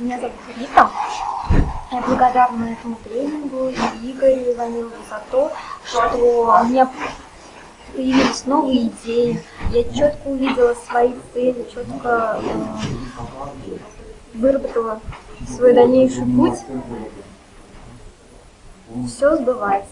Меня зовут Рита. Я благодарна этому тренингу и Игорю Иванову за то, что у меня появились новые идеи. Я четко увидела свои цели, четко э, выработала свой дальнейший путь. Все сбывается.